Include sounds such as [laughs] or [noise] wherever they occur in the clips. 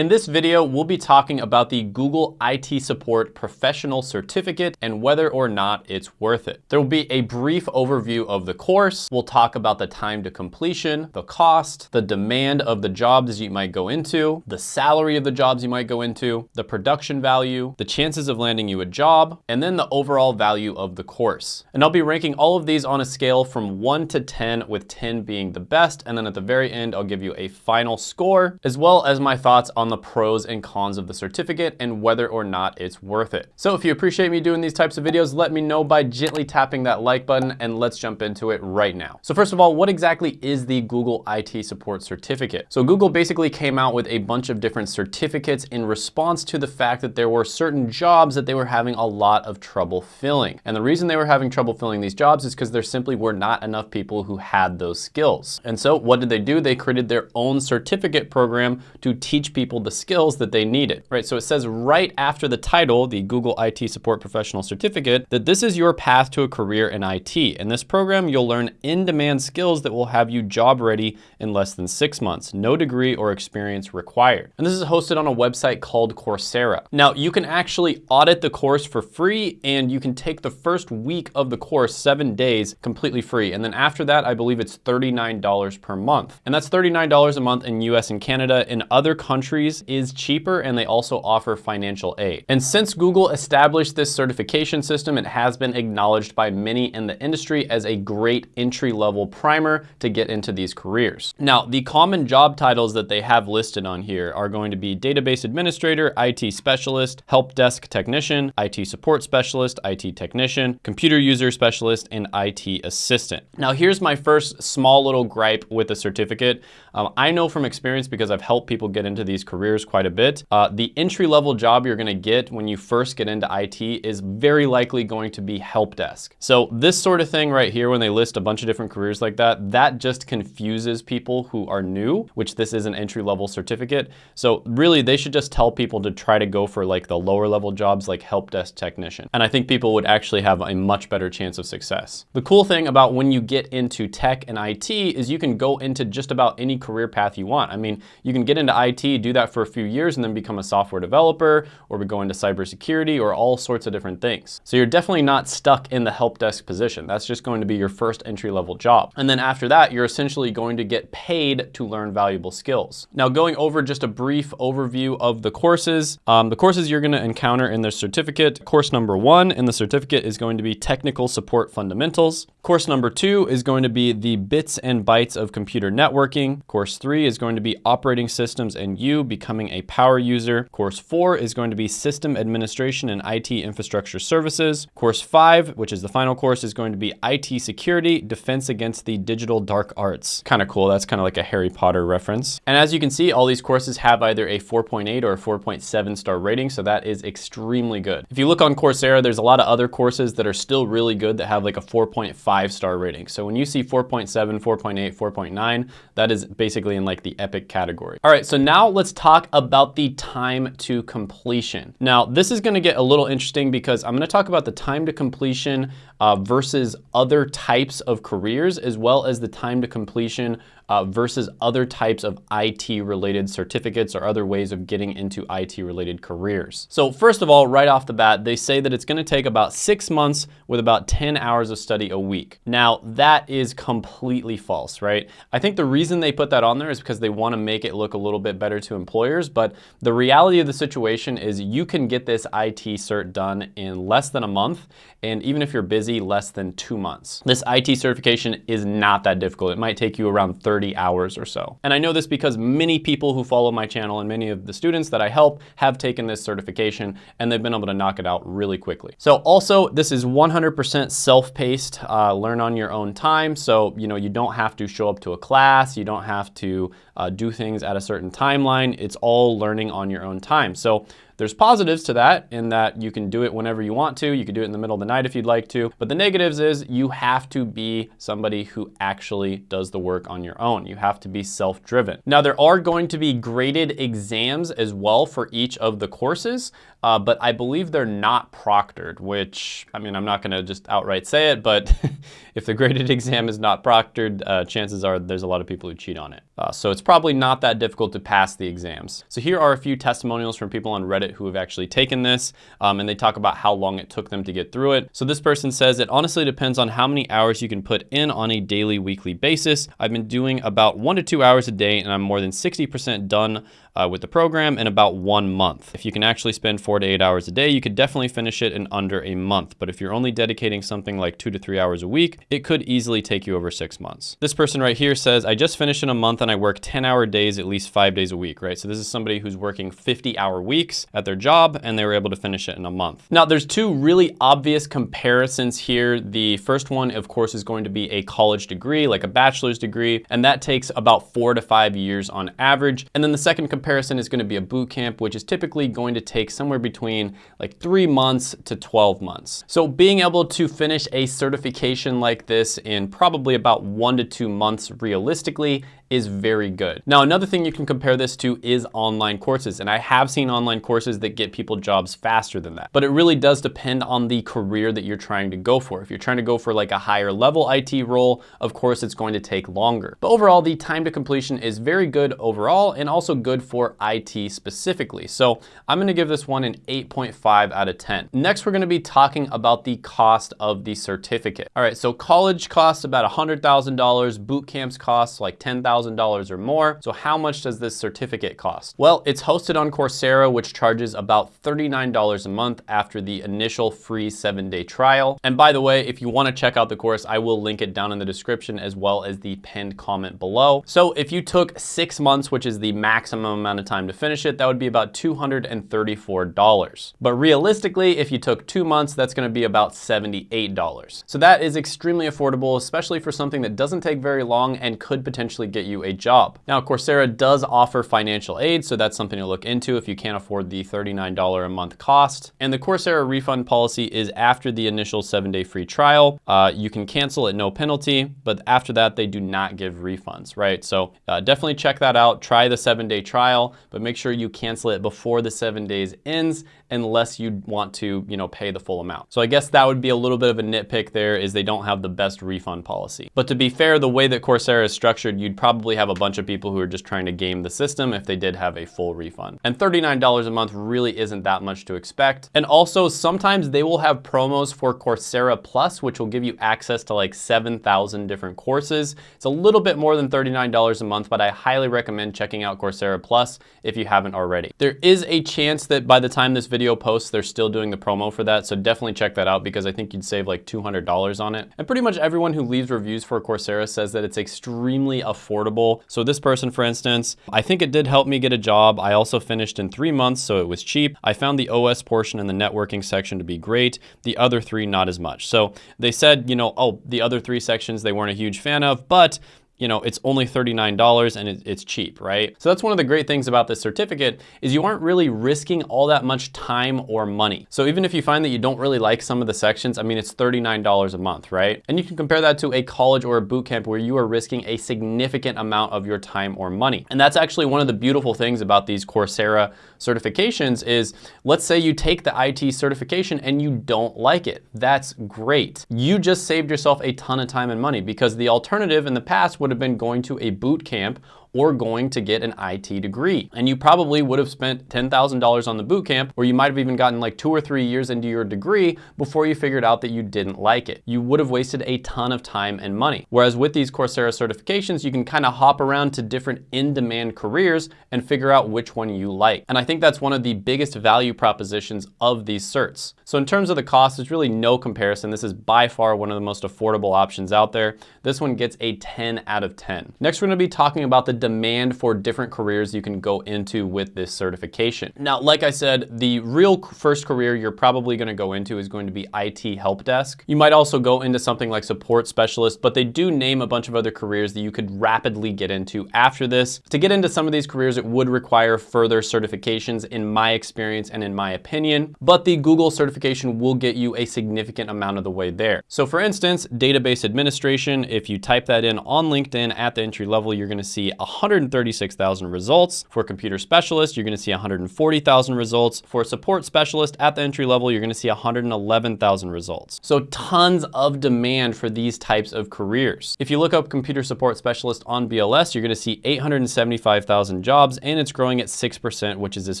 In this video, we'll be talking about the Google IT Support Professional Certificate and whether or not it's worth it. There will be a brief overview of the course. We'll talk about the time to completion, the cost, the demand of the jobs you might go into, the salary of the jobs you might go into, the production value, the chances of landing you a job, and then the overall value of the course. And I'll be ranking all of these on a scale from 1 to 10, with 10 being the best. And then at the very end, I'll give you a final score, as well as my thoughts on the pros and cons of the certificate and whether or not it's worth it. So if you appreciate me doing these types of videos, let me know by gently tapping that like button and let's jump into it right now. So first of all, what exactly is the Google IT Support Certificate? So Google basically came out with a bunch of different certificates in response to the fact that there were certain jobs that they were having a lot of trouble filling. And the reason they were having trouble filling these jobs is because there simply were not enough people who had those skills. And so what did they do? They created their own certificate program to teach people the skills that they needed, right? So it says right after the title, the Google IT Support Professional Certificate, that this is your path to a career in IT. In this program, you'll learn in-demand skills that will have you job ready in less than six months, no degree or experience required. And this is hosted on a website called Coursera. Now, you can actually audit the course for free and you can take the first week of the course, seven days, completely free. And then after that, I believe it's $39 per month. And that's $39 a month in US and Canada. In other countries is cheaper and they also offer financial aid. And since Google established this certification system, it has been acknowledged by many in the industry as a great entry-level primer to get into these careers. Now, the common job titles that they have listed on here are going to be database administrator, IT specialist, help desk technician, IT support specialist, IT technician, computer user specialist, and IT assistant. Now, here's my first small little gripe with the certificate. Um, I know from experience because I've helped people get into these careers quite a bit. Uh, the entry-level job you're gonna get when you first get into IT is very likely going to be help desk. So this sort of thing right here, when they list a bunch of different careers like that, that just confuses people who are new, which this is an entry-level certificate. So really, they should just tell people to try to go for like the lower level jobs like help desk technician. And I think people would actually have a much better chance of success. The cool thing about when you get into tech and IT is you can go into just about any career path you want. I mean, you can get into IT, do that for a few years and then become a software developer or we go into cybersecurity or all sorts of different things. So you're definitely not stuck in the help desk position. That's just going to be your first entry level job. And then after that, you're essentially going to get paid to learn valuable skills. Now going over just a brief overview of the courses, um, the courses you're gonna encounter in the certificate, course number one in the certificate is going to be Technical Support Fundamentals. Course number two is going to be the bits and bytes of computer networking. Course three is going to be operating systems and you becoming a power user. Course four is going to be system administration and IT infrastructure services. Course five, which is the final course, is going to be IT security, defense against the digital dark arts. Kind of cool. That's kind of like a Harry Potter reference. And as you can see, all these courses have either a 4.8 or a 4.7 star rating. So that is extremely good. If you look on Coursera, there's a lot of other courses that are still really good that have like a 4.5 star rating. So when you see 4.7, 4.8, 4.9, that is basically in like the epic category. All right, so now let's talk about the time to completion. Now, this is gonna get a little interesting because I'm gonna talk about the time to completion uh, versus other types of careers, as well as the time to completion uh, versus other types of IT related certificates or other ways of getting into IT related careers. So first of all, right off the bat, they say that it's gonna take about six months with about 10 hours of study a week. Now that is completely false, right? I think the reason they put that on there is because they wanna make it look a little bit better to employers, but the reality of the situation is you can get this IT cert done in less than a month, and even if you're busy, less than two months. This IT certification is not that difficult. It might take you around 30 30 hours or so. And I know this because many people who follow my channel and many of the students that I help have taken this certification and they've been able to knock it out really quickly. So also this is 100% self-paced, uh, learn on your own time. So, you know, you don't have to show up to a class, you don't have to uh, do things at a certain timeline. It's all learning on your own time. So there's positives to that in that you can do it whenever you want to. You can do it in the middle of the night if you'd like to. But the negatives is you have to be somebody who actually does the work on your own. You have to be self-driven. Now there are going to be graded exams as well for each of the courses, uh, but I believe they're not proctored, which, I mean, I'm not gonna just outright say it, but [laughs] if the graded exam is not proctored, uh, chances are there's a lot of people who cheat on it. Uh, so it's probably not that difficult to pass the exams. So here are a few testimonials from people on Reddit who have actually taken this, um, and they talk about how long it took them to get through it. So this person says, it honestly depends on how many hours you can put in on a daily, weekly basis. I've been doing about one to two hours a day, and I'm more than 60% done uh, with the program in about one month. If you can actually spend four to eight hours a day, you could definitely finish it in under a month. But if you're only dedicating something like two to three hours a week, it could easily take you over six months. This person right here says, I just finished in a month and I work 10 hour days at least five days a week, right? So this is somebody who's working 50 hour weeks at their job and they were able to finish it in a month. Now there's two really obvious comparisons here. The first one, of course, is going to be a college degree, like a bachelor's degree, and that takes about four to five years on average. And then the second comparison is gonna be a boot camp, which is typically going to take somewhere between like three months to 12 months. So being able to finish a certification like this in probably about one to two months realistically is very good. Now, another thing you can compare this to is online courses. And I have seen online courses that get people jobs faster than that. But it really does depend on the career that you're trying to go for. If you're trying to go for like a higher level IT role, of course, it's going to take longer. But overall, the time to completion is very good overall and also good for IT specifically. So I'm gonna give this one an 8.5 out of 10. Next, we're gonna be talking about the cost of the certificate. All right, so college costs about $100,000, boot camps costs like 10,000 $1,000 or more. So how much does this certificate cost? Well, it's hosted on Coursera, which charges about $39 a month after the initial free seven day trial. And by the way, if you wanna check out the course, I will link it down in the description as well as the pinned comment below. So if you took six months, which is the maximum amount of time to finish it, that would be about $234. But realistically, if you took two months, that's gonna be about $78. So that is extremely affordable, especially for something that doesn't take very long and could potentially get you you a job. Now, Coursera does offer financial aid, so that's something to look into if you can't afford the $39 a month cost. And the Coursera refund policy is after the initial seven day free trial. Uh, you can cancel at no penalty, but after that, they do not give refunds, right? So uh, definitely check that out. Try the seven day trial, but make sure you cancel it before the seven days ends unless you want to, you know, pay the full amount. So I guess that would be a little bit of a nitpick there is they don't have the best refund policy. But to be fair, the way that Coursera is structured, you'd probably have a bunch of people who are just trying to game the system if they did have a full refund. And $39 a month really isn't that much to expect. And also sometimes they will have promos for Coursera Plus, which will give you access to like 7,000 different courses. It's a little bit more than $39 a month, but I highly recommend checking out Coursera Plus if you haven't already. There is a chance that by the time this video video posts, they're still doing the promo for that. So definitely check that out because I think you'd save like $200 on it. And pretty much everyone who leaves reviews for Coursera says that it's extremely affordable. So this person, for instance, I think it did help me get a job. I also finished in three months, so it was cheap. I found the OS portion and the networking section to be great. The other three, not as much. So they said, you know, oh, the other three sections they weren't a huge fan of, but you know, it's only $39 and it's cheap, right? So that's one of the great things about this certificate is you aren't really risking all that much time or money. So even if you find that you don't really like some of the sections, I mean, it's $39 a month, right? And you can compare that to a college or a boot camp where you are risking a significant amount of your time or money. And that's actually one of the beautiful things about these Coursera certifications is, let's say you take the IT certification and you don't like it. That's great. You just saved yourself a ton of time and money because the alternative in the past would would have been going to a boot camp or going to get an IT degree. And you probably would have spent $10,000 on the boot camp, or you might have even gotten like two or three years into your degree before you figured out that you didn't like it. You would have wasted a ton of time and money. Whereas with these Coursera certifications, you can kind of hop around to different in-demand careers and figure out which one you like. And I think that's one of the biggest value propositions of these certs. So in terms of the cost, there's really no comparison. This is by far one of the most affordable options out there. This one gets a 10 out of 10. Next, we're gonna be talking about the demand for different careers you can go into with this certification. Now, like I said, the real first career you're probably gonna go into is going to be IT help desk. You might also go into something like support specialist, but they do name a bunch of other careers that you could rapidly get into after this. To get into some of these careers, it would require further certifications in my experience and in my opinion, but the Google certification will get you a significant amount of the way there. So for instance, database administration, if you type that in on LinkedIn at the entry level, you're gonna see 136,000 results. For computer specialist, you're gonna see 140,000 results. For support specialist at the entry level, you're gonna see 111,000 results. So tons of demand for these types of careers. If you look up computer support specialist on BLS, you're gonna see 875,000 jobs and it's growing at 6%, which is as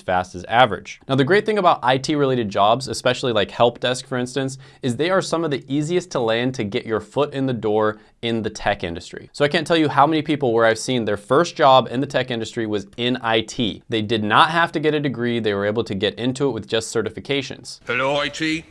fast as average. Now, the great thing about IT related jobs, especially like help desk, for instance, is they are some of the easiest to land to get your foot in the door in the tech industry. So I can't tell you how many people where I've seen their first job in the tech industry was in IT. They did not have to get a degree. They were able to get into it with just certifications. Hello, IT?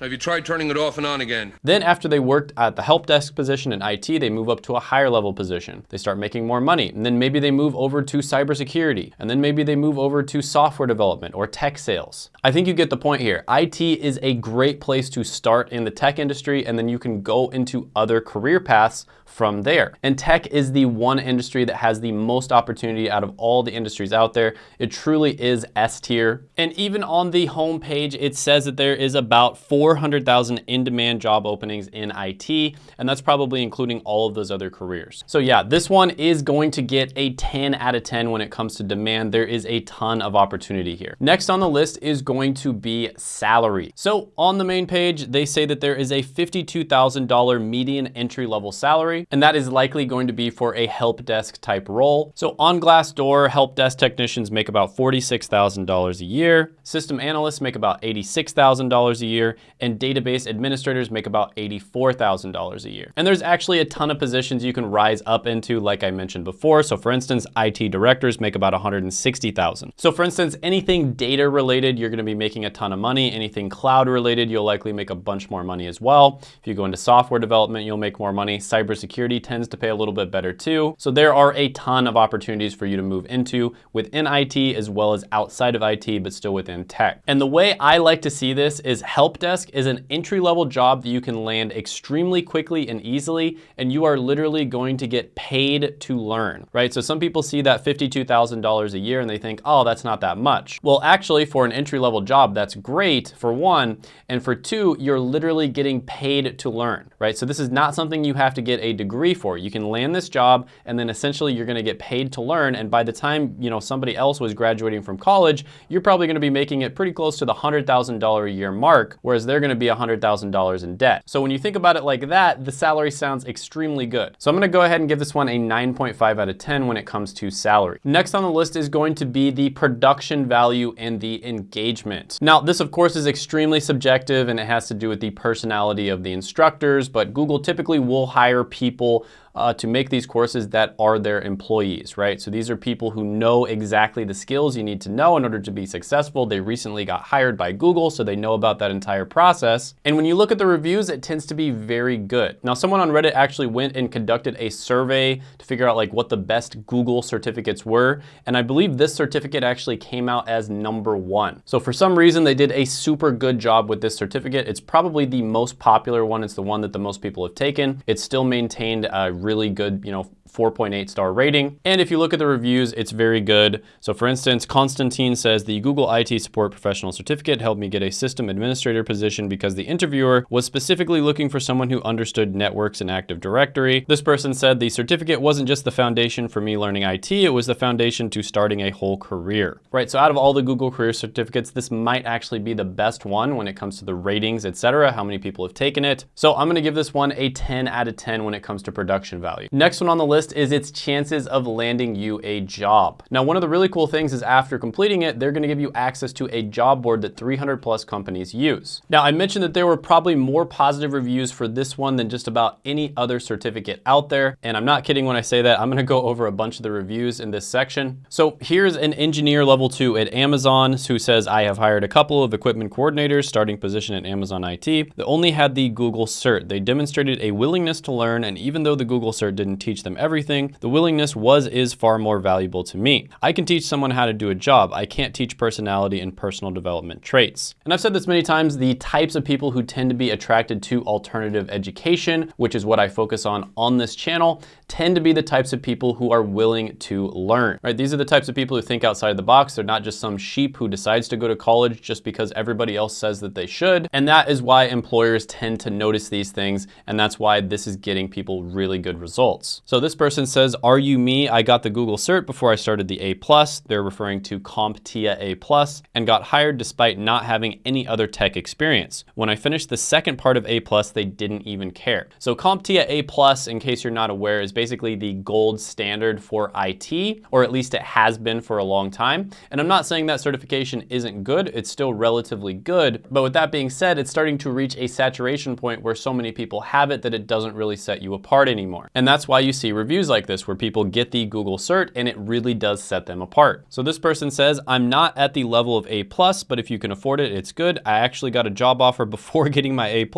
Have you tried turning it off and on again? Then after they worked at the help desk position in IT, they move up to a higher level position. They start making more money. And then maybe they move over to cybersecurity. And then maybe they move over to software development or tech sales. I think you get the point here. IT is a great place to start in the tech industry and then you can go into other career paths from there. And tech is the one industry that has the most opportunity out of all the industries out there. It truly is S tier. And even on the homepage, it says that there is about 400,000 in-demand job openings in IT, and that's probably including all of those other careers. So yeah, this one is going to get a 10 out of 10 when it comes to demand. There is a ton of opportunity here. Next on the list is going to be salary. So on the main page, they say that there is a $52,000 median entry level salary and that is likely going to be for a help desk type role. So on Glassdoor, help desk technicians make about $46,000 a year, system analysts make about $86,000 a year, and database administrators make about $84,000 a year. And there's actually a ton of positions you can rise up into, like I mentioned before. So for instance, IT directors make about 160,000. So for instance, anything data related, you're gonna be making a ton of money. Anything cloud related, you'll likely make a bunch more money as well. If you go into software development, you'll make more money. Cybersecurity tends to pay a little bit better too. So there are a ton of opportunities for you to move into within IT as well as outside of IT, but still within tech. And the way I like to see this is help desk is an entry level job that you can land extremely quickly and easily, and you are literally going to get paid to learn, right? So some people see that $52,000 a year and they think, oh, that's not that much. Well, actually for an entry level job, that's great for one, and for two, you're literally getting paid to learn, right? So this is not something you have to get a degree for. You can land this job and then essentially you're gonna get paid to learn. And by the time you know somebody else was graduating from college, you're probably gonna be making it pretty close to the $100,000 a year mark, whereas they're gonna be $100,000 in debt. So when you think about it like that, the salary sounds extremely good. So I'm gonna go ahead and give this one a 9.5 out of 10 when it comes to salary. Next on the list is going to be the production value and the engagement. Now, this of course is extremely subjective and it has to do with the personality of the instructors, but Google typically will hire people uh, to make these courses that are their employees, right? So these are people who know exactly the skills you need to know in order to be successful. They recently got hired by Google, so they know about that entire process. And when you look at the reviews, it tends to be very good. Now, someone on Reddit actually went and conducted a survey to figure out like what the best Google certificates were. And I believe this certificate actually came out as number one. So for some reason, they did a super good job with this certificate. It's probably the most popular one. It's the one that the most people have taken. It's still maintained a really good, you know, 4.8 star rating. And if you look at the reviews, it's very good. So for instance, Constantine says the Google IT Support Professional Certificate helped me get a system administrator position because the interviewer was specifically looking for someone who understood networks and Active Directory. This person said the certificate wasn't just the foundation for me learning IT, it was the foundation to starting a whole career. Right, so out of all the Google career certificates, this might actually be the best one when it comes to the ratings, etc., how many people have taken it. So I'm gonna give this one a 10 out of 10 when it comes to production value. Next one on the list list is its chances of landing you a job. Now, one of the really cool things is after completing it, they're gonna give you access to a job board that 300 plus companies use. Now, I mentioned that there were probably more positive reviews for this one than just about any other certificate out there. And I'm not kidding when I say that. I'm gonna go over a bunch of the reviews in this section. So here's an engineer level two at Amazon who says, I have hired a couple of equipment coordinators starting position at Amazon IT that only had the Google cert. They demonstrated a willingness to learn. And even though the Google cert didn't teach them everything, everything, the willingness was is far more valuable to me. I can teach someone how to do a job. I can't teach personality and personal development traits. And I've said this many times, the types of people who tend to be attracted to alternative education, which is what I focus on on this channel, tend to be the types of people who are willing to learn, right? These are the types of people who think outside the box. They're not just some sheep who decides to go to college just because everybody else says that they should. And that is why employers tend to notice these things. And that's why this is getting people really good results. So this person says, are you me? I got the Google cert before I started the A+. They're referring to CompTIA A+, and got hired despite not having any other tech experience. When I finished the second part of A+, they didn't even care. So CompTIA A+, in case you're not aware, is basically the gold standard for IT, or at least it has been for a long time. And I'm not saying that certification isn't good, it's still relatively good. But with that being said, it's starting to reach a saturation point where so many people have it that it doesn't really set you apart anymore. And that's why you see reviews like this where people get the Google cert and it really does set them apart. So this person says, I'm not at the level of A+, plus, but if you can afford it, it's good. I actually got a job offer before [laughs] getting my A+,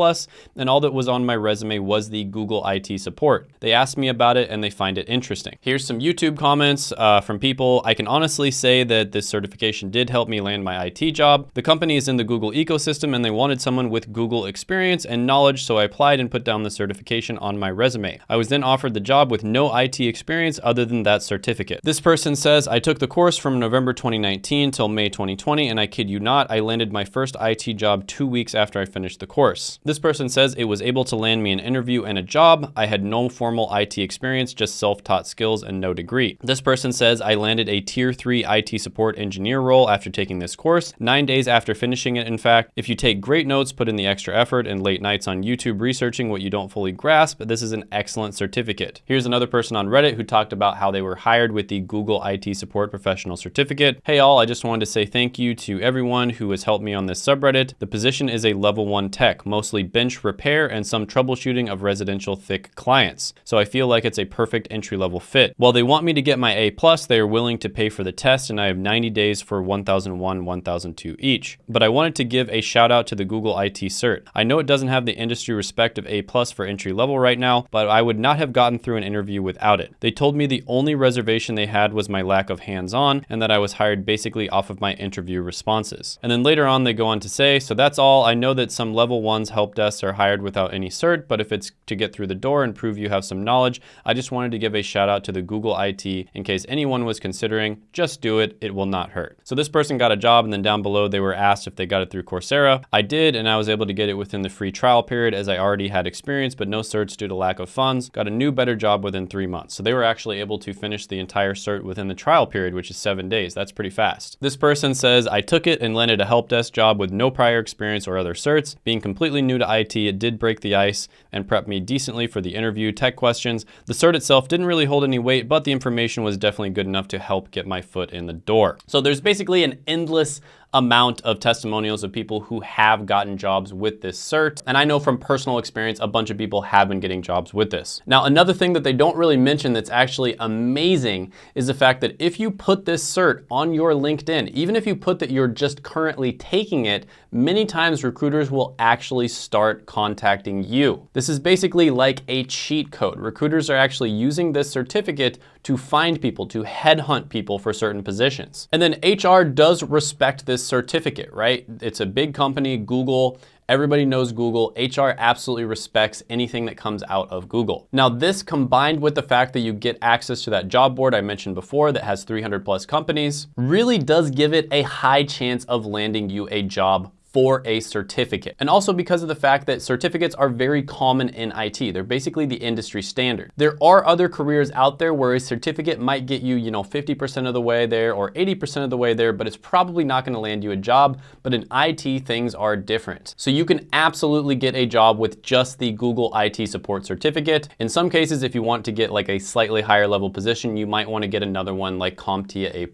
and all that was on my resume was the Google IT support. They asked me about it and they find it interesting. Here's some YouTube comments uh, from people. I can honestly say that this certification did help me land my IT job. The company is in the Google ecosystem and they wanted someone with Google experience and knowledge, so I applied and put down the certification on my resume. I was then offered the job with no IT experience other than that certificate. This person says, I took the course from November 2019 till May 2020, and I kid you not, I landed my first IT job two weeks after I finished the course. This person says it was able to land me an interview and a job. I had no formal IT experience, just self-taught skills and no degree. This person says I landed a tier three IT support engineer role after taking this course, nine days after finishing it, in fact. If you take great notes, put in the extra effort and late nights on YouTube researching what you don't fully grasp, this is an excellent certificate. Here's another person on Reddit who talked about how they were hired with the Google IT Support Professional Certificate. Hey all, I just wanted to say thank you to everyone who has helped me on this subreddit. The position is a level one tech, mostly bench repair and some troubleshooting of residential thick clients. So I feel like it's a perfect entry level fit. While they want me to get my A+, plus, they are willing to pay for the test and I have 90 days for 1001, 1002 each. But I wanted to give a shout out to the Google IT cert. I know it doesn't have the industry respect of A+, plus for entry level right now, but I would not have gotten through an interview without it. They told me the only reservation they had was my lack of hands-on and that I was hired basically off of my interview responses. And then later on they go on to say, so that's all. I know that some level ones help desks are hired without any cert, but if it's to get through the door and prove you have some knowledge, I just wanted to give a shout out to the Google IT in case anyone was considering, just do it, it will not hurt. So this person got a job and then down below they were asked if they got it through Coursera. I did and I was able to get it within the free trial period as I already had experience but no certs due to lack of funds. Got a new better job within three months. So they were actually able to finish the entire cert within the trial period which is seven days. That's pretty fast. This person says, I took it and landed a help desk job with no prior experience or other certs. Being completely new to IT, it did break the ice and prep me decently for the interview tech questions. The cert itself didn't really hold any weight, but the information was definitely good enough to help get my foot in the door. So there's basically an endless amount of testimonials of people who have gotten jobs with this cert. And I know from personal experience, a bunch of people have been getting jobs with this. Now, another thing that they don't really mention that's actually amazing is the fact that if you put this cert on your LinkedIn, even if you put that you're just currently taking it, many times recruiters will actually start contacting you. This is basically like a cheat code. Recruiters are actually using this certificate to find people, to headhunt people for certain positions. And then HR does respect this certificate, right? It's a big company, Google, Everybody knows Google. HR absolutely respects anything that comes out of Google. Now this combined with the fact that you get access to that job board I mentioned before that has 300 plus companies really does give it a high chance of landing you a job for a certificate. And also because of the fact that certificates are very common in IT. They're basically the industry standard. There are other careers out there where a certificate might get you, you know, 50% of the way there or 80% of the way there, but it's probably not gonna land you a job. But in IT, things are different. So you can absolutely get a job with just the Google IT support certificate. In some cases, if you want to get like a slightly higher level position, you might wanna get another one like CompTIA A+.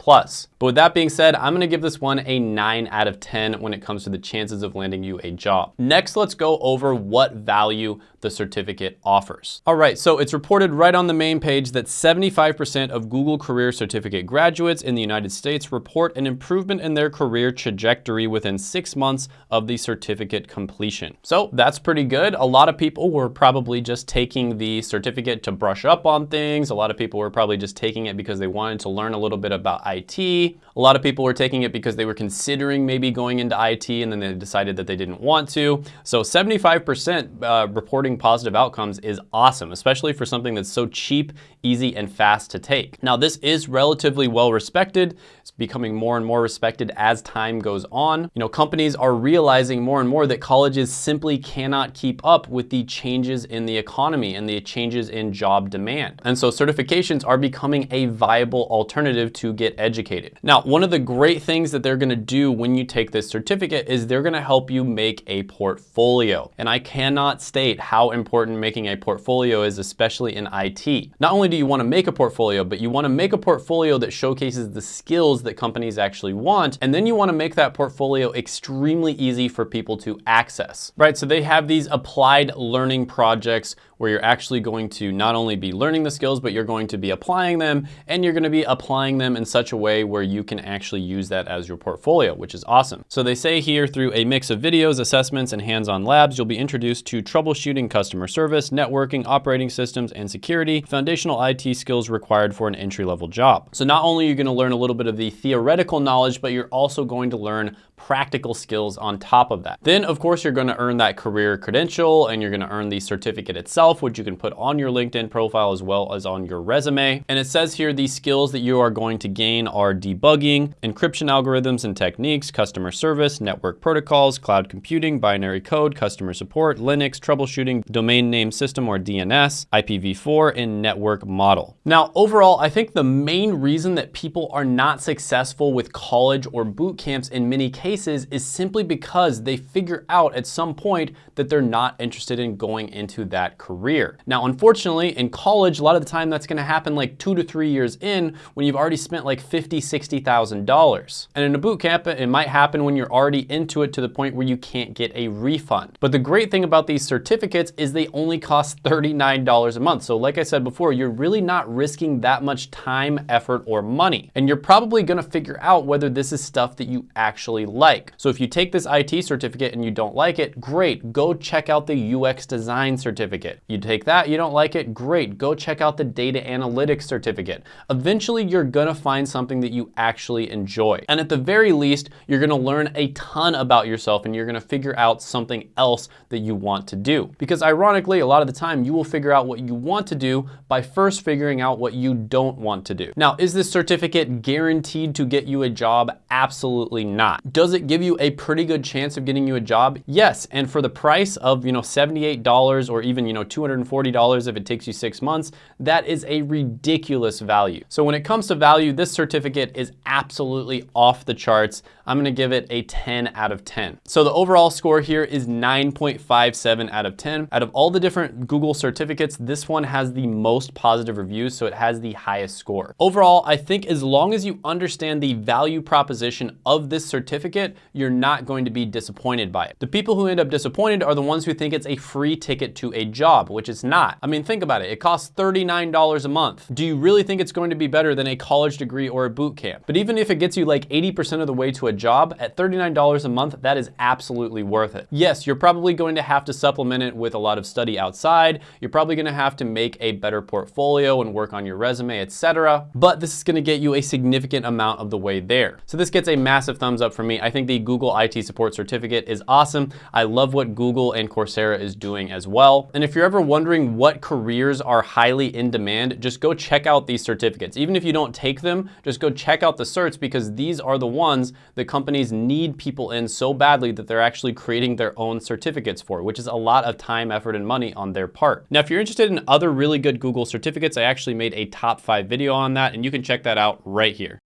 But with that being said, I'm gonna give this one a nine out of 10 when it comes to the chances of landing you a job. Next, let's go over what value the certificate offers. All right, so it's reported right on the main page that 75% of Google Career Certificate graduates in the United States report an improvement in their career trajectory within six months of the certificate completion. So that's pretty good. A lot of people were probably just taking the certificate to brush up on things. A lot of people were probably just taking it because they wanted to learn a little bit about IT. A lot of people were taking it because they were considering maybe going into IT and then they decided that they didn't want to. So 75% uh, reporting positive outcomes is awesome, especially for something that's so cheap, easy, and fast to take. Now, this is relatively well respected. It's becoming more and more respected as time goes on. You know, companies are realizing more and more that colleges simply cannot keep up with the changes in the economy and the changes in job demand. And so certifications are becoming a viable alternative to get educated. Now, one of the great things that they're gonna do when you take this certificate is they're gonna help you make a portfolio. And I cannot state how important making a portfolio is, especially in IT. Not only do you wanna make a portfolio, but you wanna make a portfolio that showcases the skills that companies actually want. And then you wanna make that portfolio extremely easy for people to access, right? So they have these applied learning projects where you're actually going to not only be learning the skills, but you're going to be applying them and you're gonna be applying them in such a way where you can actually use that as your portfolio, which is awesome. So they say here through a mix of videos, assessments, and hands-on labs, you'll be introduced to troubleshooting customer service, networking, operating systems, and security, foundational IT skills required for an entry-level job. So not only are you gonna learn a little bit of the theoretical knowledge, but you're also going to learn practical skills on top of that. Then of course you're gonna earn that career credential and you're gonna earn the certificate itself, which you can put on your LinkedIn profile as well as on your resume. And it says here the skills that you are going to gain are debugging, encryption algorithms and techniques, customer service, network protocols, cloud computing, binary code, customer support, Linux, troubleshooting, domain name system or DNS, IPv4, and network model. Now overall, I think the main reason that people are not successful with college or boot camps in many cases cases is simply because they figure out at some point that they're not interested in going into that career. Now, unfortunately, in college, a lot of the time that's gonna happen like two to three years in when you've already spent like $50,000, $60,000. And in a boot camp, it might happen when you're already into it to the point where you can't get a refund. But the great thing about these certificates is they only cost $39 a month. So like I said before, you're really not risking that much time, effort, or money. And you're probably gonna figure out whether this is stuff that you actually like. So if you take this IT certificate and you don't like it, great, go check out the UX design certificate. You take that, you don't like it, great, go check out the data analytics certificate. Eventually, you're gonna find something that you actually enjoy. And at the very least, you're gonna learn a ton about yourself and you're gonna figure out something else that you want to do. Because ironically, a lot of the time, you will figure out what you want to do by first figuring out what you don't want to do. Now, is this certificate guaranteed to get you a job? Absolutely not. Does does it give you a pretty good chance of getting you a job? Yes, and for the price of, you know, $78 or even, you know, $240 if it takes you six months, that is a ridiculous value. So when it comes to value, this certificate is absolutely off the charts. I'm gonna give it a 10 out of 10. So the overall score here is 9.57 out of 10. Out of all the different Google certificates, this one has the most positive reviews, so it has the highest score. Overall, I think as long as you understand the value proposition of this certificate, you're not going to be disappointed by it. The people who end up disappointed are the ones who think it's a free ticket to a job, which it's not. I mean, think about it. It costs $39 a month. Do you really think it's going to be better than a college degree or a boot camp? But even if it gets you like 80% of the way to a job at $39 a month, that is absolutely worth it. Yes, you're probably going to have to supplement it with a lot of study outside. You're probably gonna have to make a better portfolio and work on your resume, etc. But this is gonna get you a significant amount of the way there. So this gets a massive thumbs up from me. I think the Google IT support certificate is awesome. I love what Google and Coursera is doing as well. And if you're ever wondering what careers are highly in demand, just go check out these certificates. Even if you don't take them, just go check out the certs because these are the ones that companies need people in so badly that they're actually creating their own certificates for, which is a lot of time, effort, and money on their part. Now, if you're interested in other really good Google certificates, I actually made a top five video on that, and you can check that out right here.